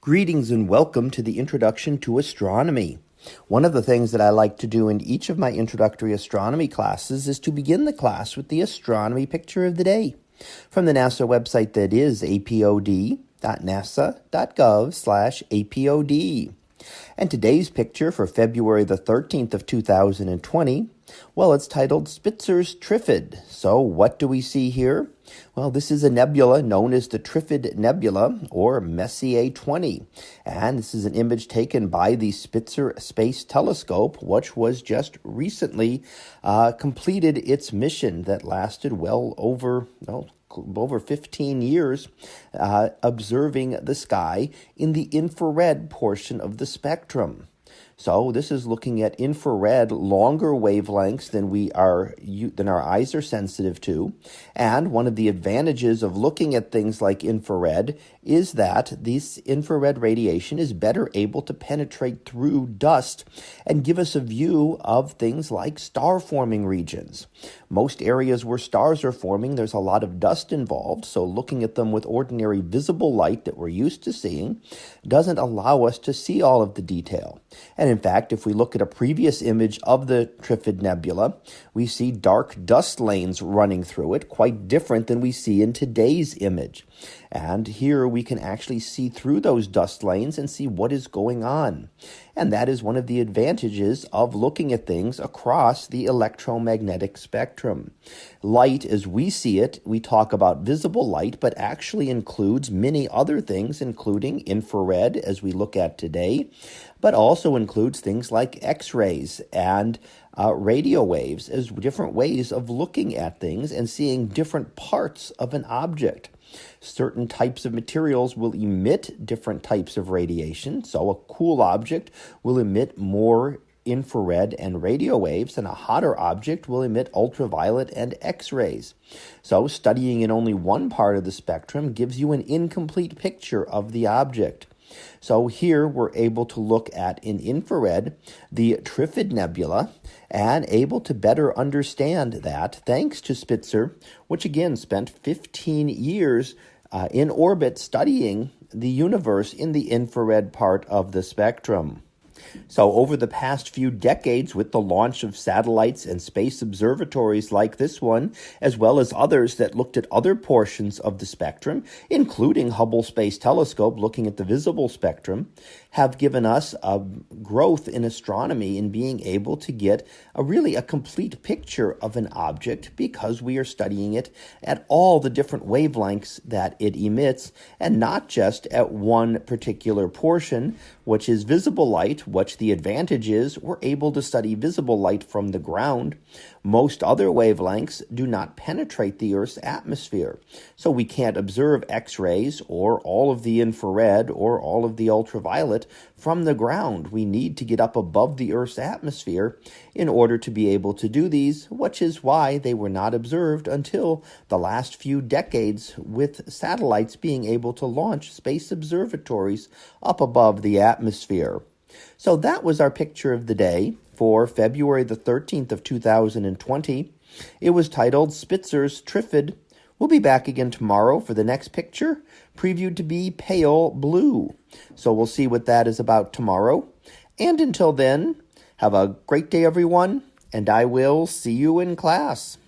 Greetings and welcome to the Introduction to Astronomy. One of the things that I like to do in each of my introductory astronomy classes is to begin the class with the astronomy picture of the day from the NASA website that is apod.nasa.gov slash apod. And today's picture for February the 13th of 2020, well, it's titled Spitzer's Trifid. So what do we see here? Well, this is a nebula known as the Trifid Nebula, or Messier 20. And this is an image taken by the Spitzer Space Telescope, which was just recently uh, completed its mission that lasted well over, well, over 15 years uh, observing the sky in the infrared portion of the spectrum. So this is looking at infrared, longer wavelengths than we are than our eyes are sensitive to. And one of the advantages of looking at things like infrared is that this infrared radiation is better able to penetrate through dust and give us a view of things like star forming regions. Most areas where stars are forming, there's a lot of dust involved, so looking at them with ordinary visible light that we're used to seeing doesn't allow us to see all of the detail. And in fact, if we look at a previous image of the Trifid Nebula, we see dark dust lanes running through it, quite different than we see in today's image. And here we can actually see through those dust lanes and see what is going on. And that is one of the advantages of looking at things across the electromagnetic spectrum. Light, as we see it, we talk about visible light, but actually includes many other things, including infrared, as we look at today, but also includes things like X rays and uh, radio waves as different ways of looking at things and seeing different parts of an object. Certain types of materials will emit different types of radiation. So, a cool object will emit more infrared and radio waves, and a hotter object will emit ultraviolet and X rays. So, studying in only one part of the spectrum gives you an incomplete picture of the object. So here we're able to look at in infrared the Trifid Nebula and able to better understand that thanks to Spitzer, which again spent 15 years uh, in orbit studying the universe in the infrared part of the spectrum. So, over the past few decades, with the launch of satellites and space observatories like this one, as well as others that looked at other portions of the spectrum, including Hubble Space Telescope looking at the visible spectrum, have given us a growth in astronomy in being able to get a really a complete picture of an object because we are studying it at all the different wavelengths that it emits and not just at one particular portion, which is visible light, which the advantage is we're able to study visible light from the ground. Most other wavelengths do not penetrate the Earth's atmosphere, so we can't observe X rays or all of the infrared or all of the ultraviolet from the ground. We need to get up above the Earth's atmosphere in order to be able to do these, which is why they were not observed until the last few decades, with satellites being able to launch space observatories up above the atmosphere. So that was our picture of the day for February the 13th of 2020. It was titled Spitzer's Trifid. We'll be back again tomorrow for the next picture, previewed to be pale blue. So we'll see what that is about tomorrow. And until then, have a great day, everyone, and I will see you in class.